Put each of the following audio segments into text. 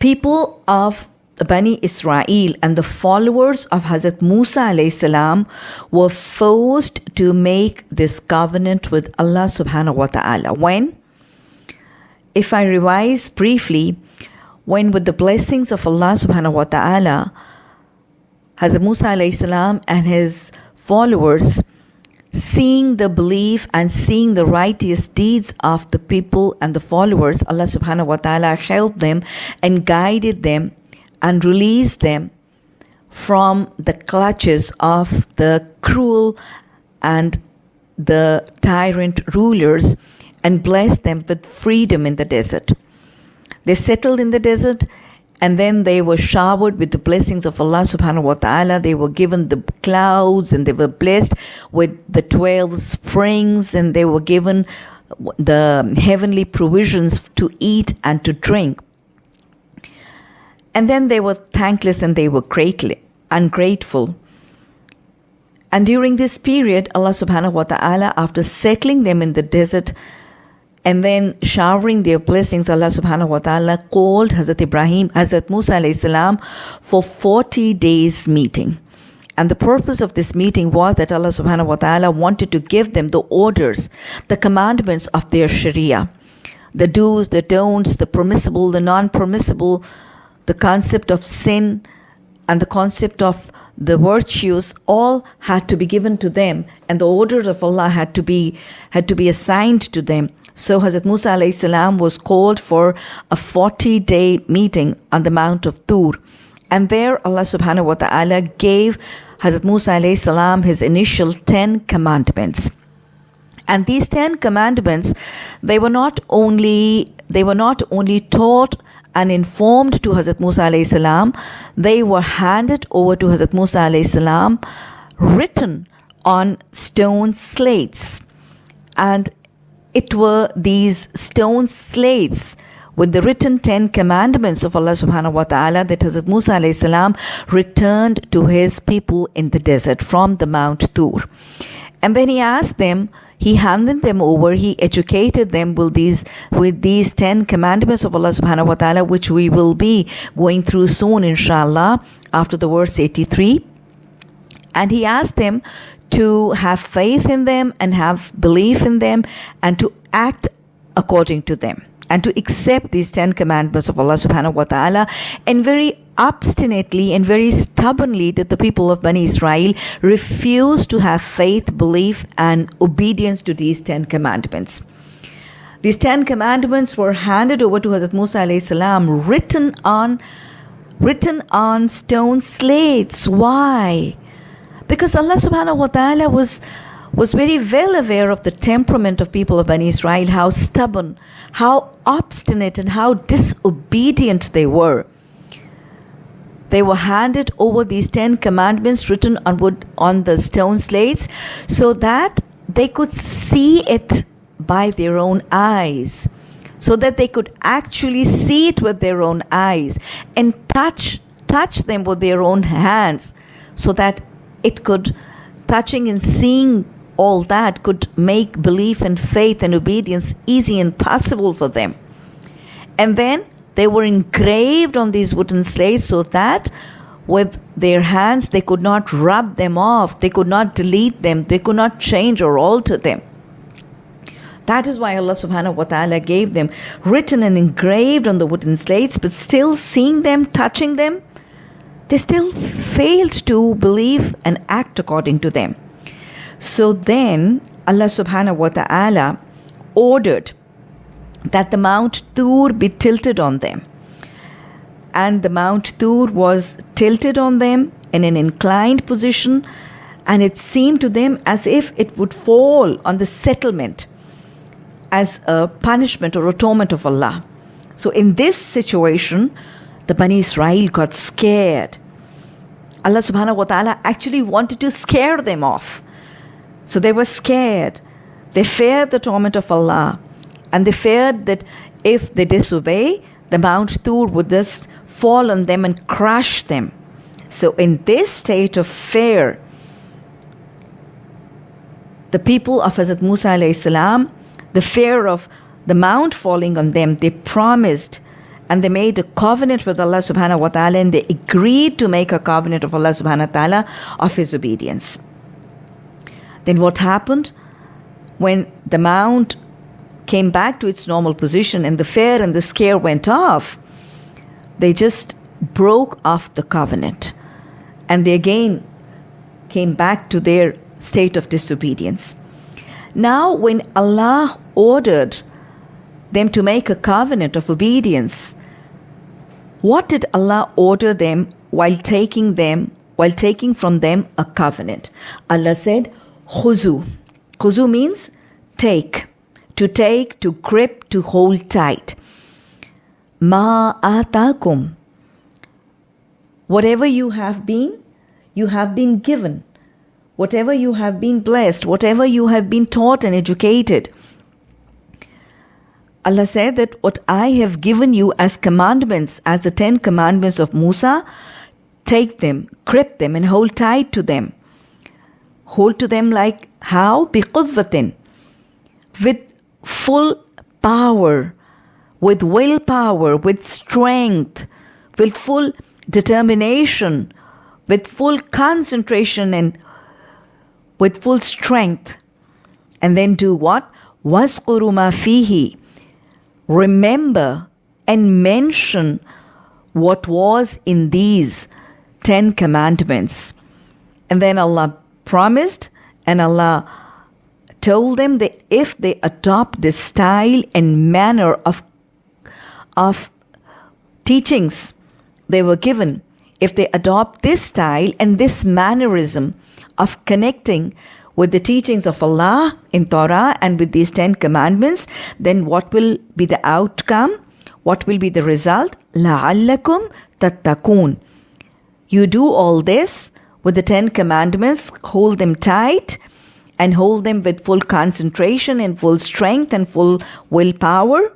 people of Bani Israel and the followers of Hazrat Musa salam were forced to make this covenant with Allah subhanahu wa ta'ala. When? If I revise briefly, when with the blessings of Allah subhanahu wa ta'ala, Hazrat Musa salam and his followers seeing the belief and seeing the righteous deeds of the people and the followers, Allah subhanahu wa ta'ala helped them and guided them and released them from the clutches of the cruel and the tyrant rulers and blessed them with freedom in the desert. They settled in the desert and then they were showered with the blessings of Allah subhanahu wa ta'ala. They were given the clouds and they were blessed with the 12 springs and they were given the heavenly provisions to eat and to drink. And then they were thankless and they were greatly ungrateful. And during this period, Allah subhanahu wa ta'ala, after settling them in the desert and then showering their blessings, Allah subhanahu wa ta'ala called Hazrat Ibrahim, Hazrat Musa alayhi salam for 40 days meeting. And the purpose of this meeting was that Allah subhanahu wa ta'ala wanted to give them the orders, the commandments of their Sharia, the do's, the don'ts, the permissible, the non permissible, the concept of sin, and the concept of the virtues all had to be given to them. And the orders of Allah had to be had to be assigned to them so Hazrat Musa salam was called for a 40 day meeting on the Mount of Tur and there Allah subhanahu wa ta'ala gave Hazrat Musa salam his initial 10 commandments and these 10 commandments they were not only they were not only taught and informed to Hazrat Musa salam, they were handed over to Hazrat Musa salam, written on stone slates. And it were these stone slates with the written Ten Commandments of Allah subhanahu wa ta'ala that Hazrat Musa alayhi salam returned to his people in the desert from the Mount Tur. And then he asked them, he handed them over, he educated them with these with these ten commandments of Allah subhanahu wa ta'ala, which we will be going through soon, inshallah, after the verse 83. And he asked them to have faith in them and have belief in them and to act according to them and to accept these 10 commandments of Allah subhanahu wa ta'ala. And very obstinately and very stubbornly did the people of Bani Israel refuse to have faith, belief, and obedience to these 10 commandments. These 10 commandments were handed over to Hazrat Musa alayhi salam, written on written on stone slates. Why? Because Allah subhanahu wa ta'ala was was very well aware of the temperament of people of Bani Israel, how stubborn, how obstinate, and how disobedient they were. They were handed over these Ten Commandments written on wood on the stone slates so that they could see it by their own eyes, so that they could actually see it with their own eyes and touch touch them with their own hands, so that it could touching and seeing all that could make belief and faith and obedience easy and possible for them. And then they were engraved on these wooden slates so that with their hands they could not rub them off, they could not delete them, they could not change or alter them. That is why Allah subhanahu wa ta'ala gave them written and engraved on the wooden slates, but still seeing them, touching them, they still failed to believe and act according to them. So then Allah subhanahu wa ta'ala ordered that the Mount Tur be tilted on them. And the Mount Tur was tilted on them in an inclined position, and it seemed to them as if it would fall on the settlement as a punishment or atonement of Allah. So, in this situation, the Bani Israel got scared. Allah subhanahu wa ta'ala actually wanted to scare them off. So they were scared. They feared the torment of Allah. And they feared that if they disobey, the Mount Tur would just fall on them and crush them. So, in this state of fear, the people of Hazrat Musa salam, the fear of the mount falling on them, they promised and they made a covenant with Allah subhanahu wa ta'ala and they agreed to make a covenant of Allah subhanahu wa ta'ala of his obedience. Then what happened? When the mount came back to its normal position and the fear and the scare went off, they just broke off the covenant. And they again came back to their state of disobedience. Now, when Allah ordered them to make a covenant of obedience, what did Allah order them while taking them, while taking from them a covenant? Allah said, Khuzu. Khuzu means take, to take, to grip, to hold tight. Ma atakum. Whatever you have been, you have been given. Whatever you have been blessed, whatever you have been taught and educated, Allah said that what I have given you as commandments, as the Ten Commandments of Musa, take them, grip them, and hold tight to them. Hold to them like how? Biquvvatin. With full power, with willpower, with strength, with full determination, with full concentration, and with full strength. And then do what? Wasquru ma fihi remember and mention what was in these Ten Commandments. And then Allah promised and Allah told them that if they adopt this style and manner of, of teachings they were given, if they adopt this style and this mannerism of connecting with the teachings of Allah in Torah and with these Ten Commandments, then what will be the outcome? What will be the result? لَعَلَّكُمْ تَتَّقُونَ You do all this with the Ten Commandments, hold them tight and hold them with full concentration and full strength and full willpower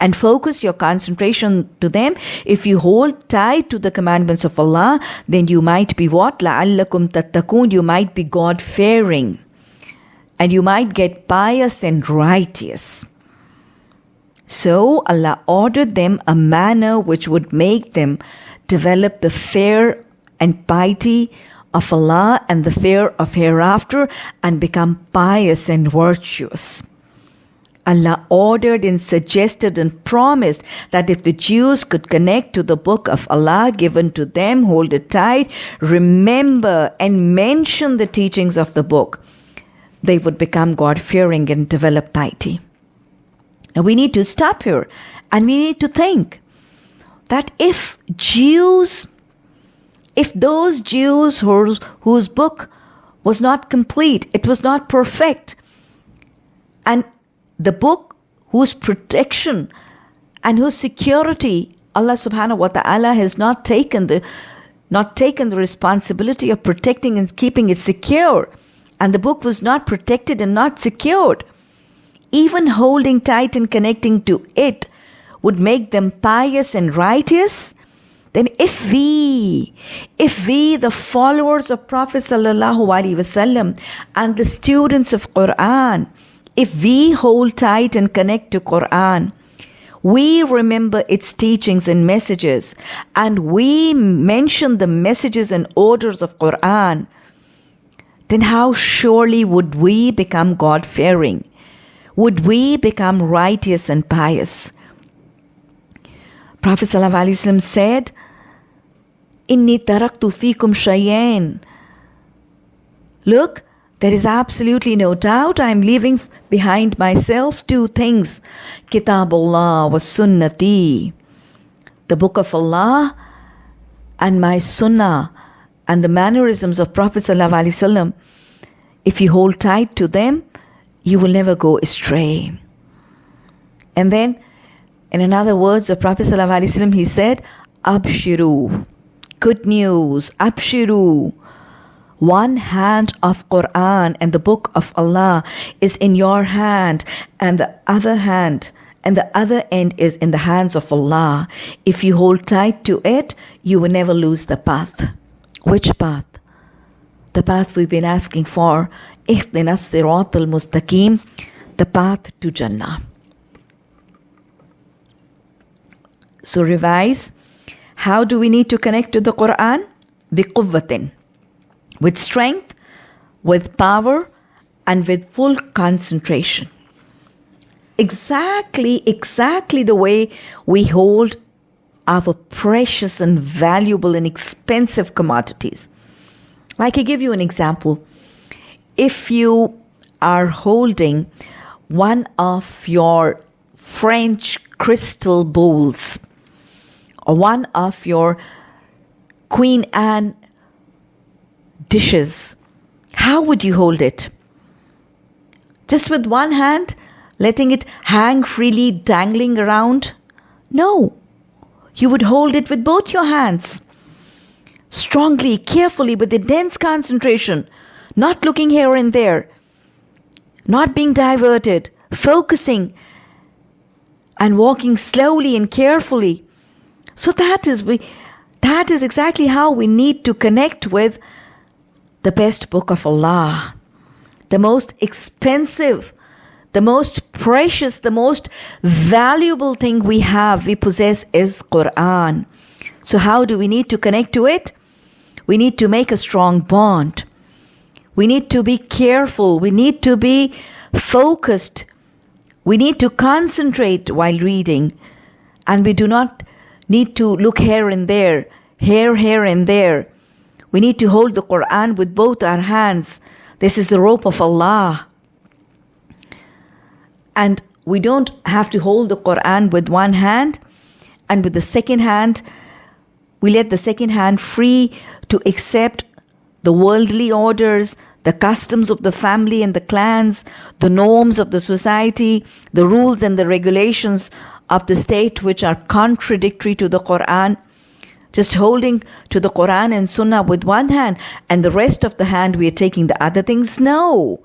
and focus your concentration to them. If you hold tight to the commandments of Allah, then you might be what? لَعَلَّكُمْ تَتَّقُونَ You might be God-fearing. And you might get pious and righteous. So Allah ordered them a manner which would make them develop the fear and piety of Allah and the fear of hereafter and become pious and virtuous. Allah ordered and suggested and promised that if the Jews could connect to the book of Allah given to them, hold it tight, remember and mention the teachings of the book, they would become God fearing and develop piety. Now we need to stop here and we need to think that if Jews, if those Jews whose, whose book was not complete, it was not perfect, and the book whose protection and whose security Allah subhanahu wa ta'ala has not taken the not taken the responsibility of protecting and keeping it secure. And the book was not protected and not secured. Even holding tight and connecting to it would make them pious and righteous. Then if we if we the followers of prophet sallallahu alaihi wasallam and the students of quran if we hold tight and connect to Quran, we remember its teachings and messages, and we mention the messages and orders of Quran, then how surely would we become God fearing? Would we become righteous and pious? Prophet ﷺ said, Inni taraktu fikum shayen. Look, there is absolutely no doubt I am leaving behind myself two things Kitabullah was Sunnati, the Book of Allah, and my Sunnah, and the mannerisms of Prophet. ﷺ. If you hold tight to them, you will never go astray. And then, in another words of Prophet, ﷺ, he said, Abshiru, good news, Abshiru one hand of Quran and the book of Allah is in your hand and the other hand and the other end is in the hands of Allah. If you hold tight to it, you will never lose the path. Which path? The path we've been asking for. اهدنا الصراط المستقيم the path to Jannah. So revise. How do we need to connect to the Quran? بِقُوَّةٍ with strength, with power, and with full concentration. Exactly, exactly the way we hold our precious and valuable and expensive commodities. Like I give you an example. If you are holding one of your French crystal bowls or one of your Queen Anne dishes, how would you hold it? Just with one hand, letting it hang freely, dangling around? No. You would hold it with both your hands. Strongly, carefully, with intense concentration, not looking here and there, not being diverted, focusing and walking slowly and carefully. So that is we that is exactly how we need to connect with the best book of Allah. The most expensive, the most precious, the most valuable thing we have, we possess is Quran. So how do we need to connect to it? We need to make a strong bond. We need to be careful. We need to be focused. We need to concentrate while reading. And we do not need to look here and there, here, here, and there. We need to hold the Quran with both our hands. This is the rope of Allah. And we don't have to hold the Quran with one hand, and with the second hand, we let the second hand free to accept the worldly orders, the customs of the family and the clans, the norms of the society, the rules and the regulations of the state which are contradictory to the Quran. Just holding to the Quran and Sunnah with one hand and the rest of the hand we are taking the other things. No.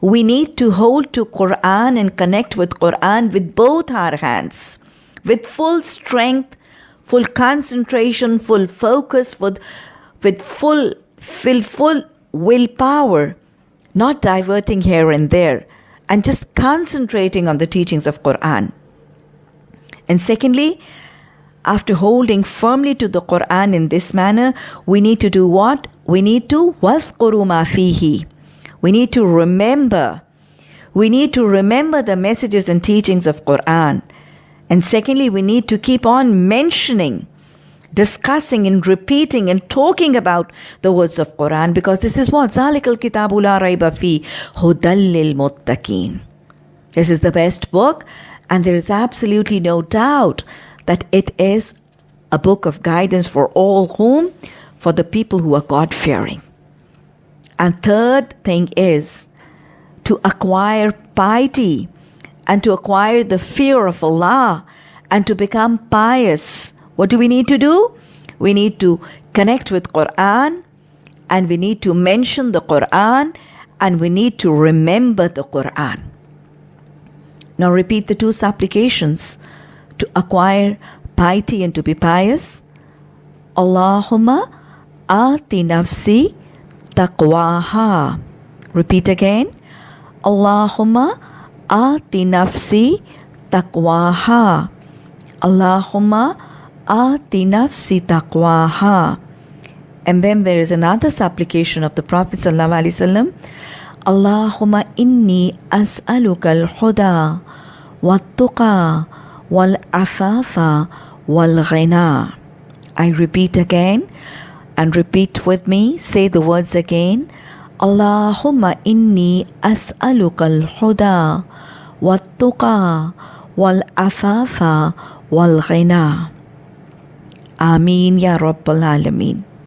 We need to hold to Quran and connect with Quran with both our hands, with full strength, full concentration, full focus, with, with full, full, full willpower, not diverting here and there, and just concentrating on the teachings of Quran. And secondly, after holding firmly to the Quran in this manner, we need to do what? We need to وَذْقُرُ مَا فِيهِ We need to remember. We need to remember the messages and teachings of Quran. And secondly, we need to keep on mentioning discussing and repeating and talking about the words of Quran because this is what Zalikal Kitabu la raiba fi hudallil muttaqin. This is the best book and there is absolutely no doubt that it is a book of guidance for all whom for the people who are God fearing. And third thing is to acquire piety and to acquire the fear of Allah and to become pious what do we need to do? We need to connect with Quran and we need to mention the Quran and we need to remember the Quran. Now repeat the two supplications to acquire piety and to be pious. Allahumma ati nafsi taqwaha. Repeat again. Allahumma ati nafsi taqwaha. Allahumma Ati nafsi taqwaha. And then there is another supplication of the Prophet ﷺ. Allahumma inni as'aluka al-huda wa-tuqa wal-afafa wal-ghina. I repeat again and repeat with me. Say the words again. Allahumma inni as'aluka al-huda wa-tuqa wal-afafa wal-ghina. Ameen Ya Rabbal Alameen.